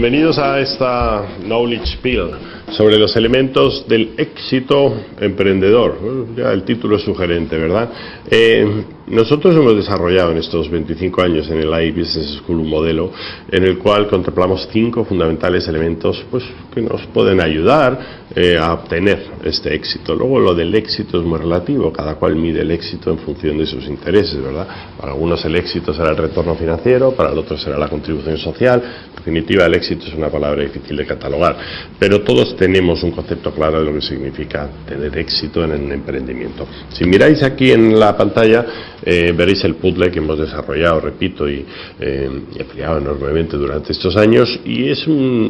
bienvenidos a esta Knowledge Pill sobre los elementos del éxito emprendedor. ya el título es sugerente, ¿verdad? Eh, nosotros hemos desarrollado en estos 25 años en el AI Business School un modelo en el cual contemplamos cinco fundamentales elementos pues, que nos pueden ayudar eh, a obtener este éxito. Luego lo del éxito es muy relativo, cada cual mide el éxito en función de sus intereses, ¿verdad? Para algunos el éxito será el retorno financiero, para el otro será la contribución social. En definitiva, el éxito es una palabra difícil de catalogar, pero todos tenemos un concepto claro de lo que significa tener éxito en el emprendimiento. Si miráis aquí en la pantalla, eh, veréis el puzzle que hemos desarrollado, repito, y, eh, ampliado enormemente durante estos años, y es,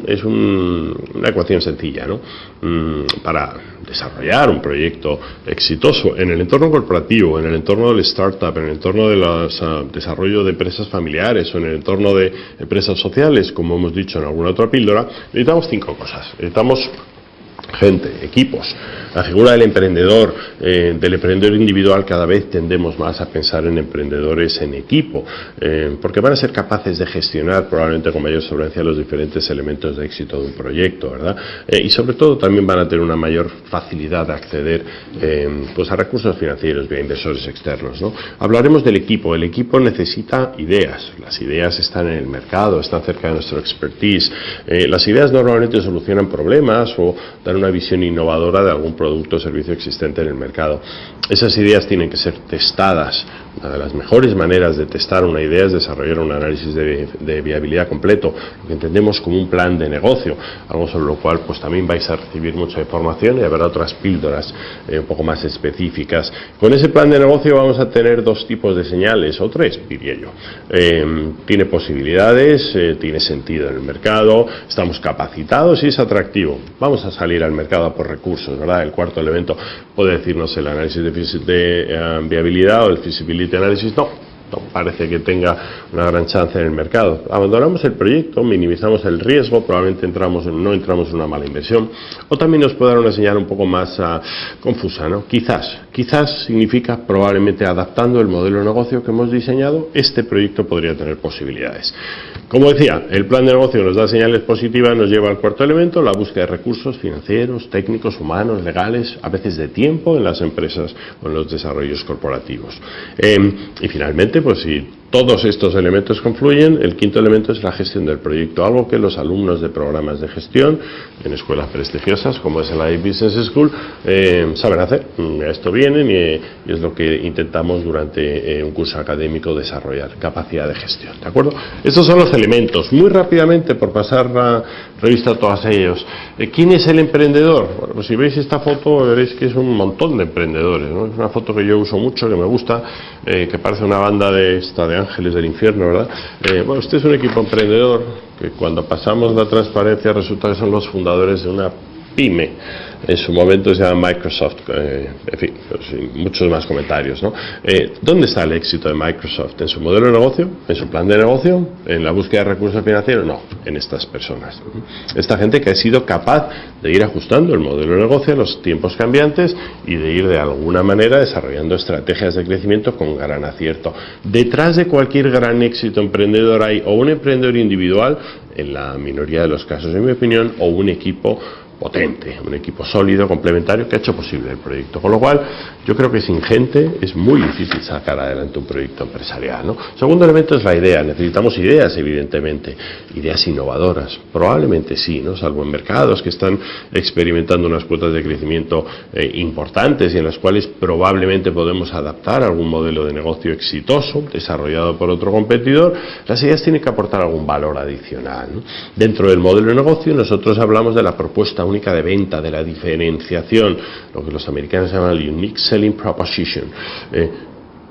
es una ecuación sencilla, ¿no? Mm, para desarrollar un proyecto exitoso en el entorno corporativo, en el entorno del startup, en el entorno del ah, desarrollo de empresas familiares o en el entorno de empresas sociales, como hemos dicho en alguna otra píldora, necesitamos cinco cosas. Necesitamos gente, equipos. La figura del emprendedor, eh, del emprendedor individual, cada vez tendemos más a pensar en emprendedores en equipo, eh, porque van a ser capaces de gestionar probablemente con mayor solvencia los diferentes elementos de éxito de un proyecto, ¿verdad? Eh, y sobre todo también van a tener una mayor facilidad de acceder pues a recursos financieros vía inversores externos. ¿no? Hablaremos del equipo. El equipo necesita ideas. Las ideas están en el mercado, están cerca de nuestro expertise. las ideas normalmente solucionan problemas o dan una visión innovadora de algún producto o servicio existente en el mercado. Esas ideas tienen que ser testadas una de las mejores maneras de testar una idea es desarrollar un análisis de, viabilidad completo, lo que entendemos como un plan de negocio, algo sobre lo cual pues también vais a recibir mucha información y habrá otras píldoras eh, un poco más específicas. Con ese plan de negocio vamos a tener dos tipos de señales, o tres, diría yo. Eh, tiene posibilidades, eh, tiene sentido en el mercado, estamos capacitados y es atractivo. Vamos a salir al mercado por recursos, ¿verdad? El cuarto elemento puede decirnos el análisis de, viabilidad o el feasibility análisis, no, no parece que tenga una gran chance en el mercado. Abandonamos el proyecto, minimizamos el riesgo, probablemente entramos no entramos en una mala inversión, o también nos puede dar una señal un poco más ah, confusa, ¿no? Quizás, quizás significa probablemente adaptando el modelo de negocio que hemos diseñado, este proyecto podría tener posibilidades. Como decía, el plan de negocio nos da señales positivas, nos lleva al cuarto elemento, la búsqueda de recursos financieros, técnicos, humanos, legales, a veces de tiempo en las empresas o en los desarrollos corporativos. Em, y finalmente, pues si todos estos elementos confluyen. El quinto elemento es la gestión del proyecto, algo que los alumnos de programas de gestión en escuelas prestigiosas, como es el Business School, eh, saben hacer. Mm, esto vienen y, es lo que intentamos durante eh, un curso académico desarrollar, capacidad de gestión. ¿De acuerdo? Estos son los elementos. Muy rápidamente, por pasar la revista a todos ellos. Eh, ¿Quién es el emprendedor? Bueno, pues si veis esta foto veréis que es un montón de emprendedores. Es una foto que yo uso mucho, que me gusta, que parece una banda de esta de ángeles del infierno, ¿verdad? Eh, bueno, usted es un equipo emprendedor que cuando pasamos la transparencia resulta que son los fundadores de una pyme en su momento se llama Microsoft, eh, en fin, pues, muchos más comentarios. ¿no? Eh, ¿Dónde está el éxito de Microsoft? ¿En su modelo de negocio? ¿En su plan de negocio? ¿En la búsqueda de recursos financieros? No, en estas personas. Esta gente que ha sido capaz de ir ajustando el modelo de negocio a los tiempos cambiantes y de ir de alguna manera desarrollando estrategias de crecimiento con gran acierto. Detrás de cualquier gran éxito emprendedor hay o un emprendedor individual, en la minoría de los casos en mi opinión, o un equipo potente, un equipo sólido, complementario, que ha hecho posible el proyecto. Con lo cual, yo creo que sin gente es muy difícil sacar adelante un proyecto empresarial. ¿no? Segundo elemento es la idea. Necesitamos ideas, evidentemente, ideas innovadoras. Probablemente sí, ¿no? salvo en mercados que están experimentando unas cuotas de crecimiento eh, importantes y en las cuales probablemente podemos adaptar algún modelo de negocio exitoso desarrollado por otro competidor. Las ideas tienen que aportar algún valor adicional. Dentro del modelo de negocio nosotros hablamos de la propuesta única de venta, de la diferenciación, lo que los americanos llaman el Unique Selling Proposition. Eh,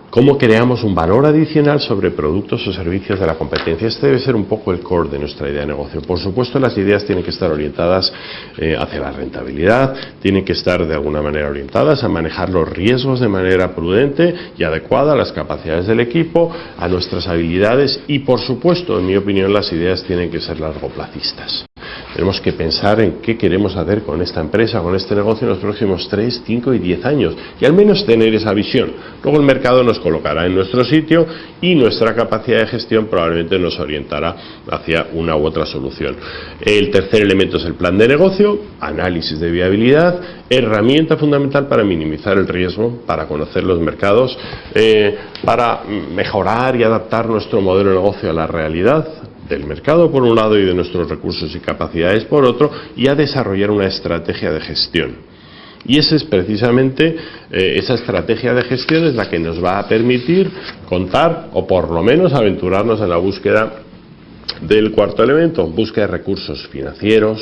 cómo creamos un valor adicional sobre productos o servicios de la competencia. Este debe ser un poco el core de nuestra idea de negocio. Por supuesto, las ideas tienen que estar orientadas eh, hacia la rentabilidad, tienen que estar de alguna manera orientadas a manejar los riesgos de manera prudente y adecuada a las capacidades del equipo, a nuestras habilidades y, por supuesto, en mi opinión, las ideas tienen que ser largoplacistas. Tenemos que pensar en qué queremos hacer con esta empresa, con este negocio en los próximos 3, 5 y 10 años y al menos tener esa visión. Luego el mercado nos colocará en nuestro sitio y nuestra capacidad de gestión probablemente nos orientará hacia una u otra solución. El tercer elemento es el plan de negocio, análisis de viabilidad, herramienta fundamental para minimizar el riesgo, para conocer los mercados, eh, para mejorar y adaptar nuestro modelo de negocio a la realidad del mercado por un lado y de nuestros recursos y capacidades por otro y a desarrollar una estrategia de gestión. Y esa es precisamente eh, esa estrategia de gestión es la que nos va a permitir contar o por lo menos aventurarnos en la búsqueda del cuarto elemento, búsqueda de recursos financieros,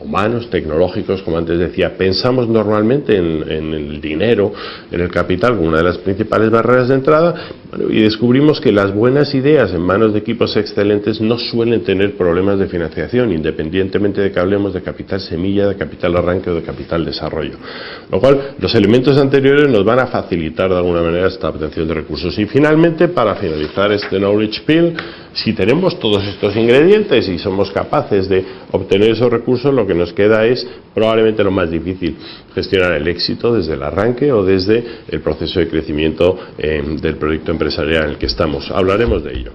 humanos, tecnológicos, como antes decía, pensamos normalmente en, el dinero, en el capital, como una de las principales barreras de entrada, y descubrimos que las buenas ideas en manos de equipos excelentes no suelen tener problemas de financiación, independientemente de que hablemos de capital semilla, de capital arranque o de capital desarrollo. Lo cual, los elementos anteriores nos van a facilitar de alguna manera esta obtención de recursos. Y finalmente, para finalizar este knowledge pill, si tenemos todos estos ingredientes y somos capaces de obtener esos recursos, lo que nos queda es probablemente lo más difícil, gestionar el éxito desde el arranque o desde el proceso de crecimiento eh, del proyecto empresarial en el que estamos. Hablaremos de ello.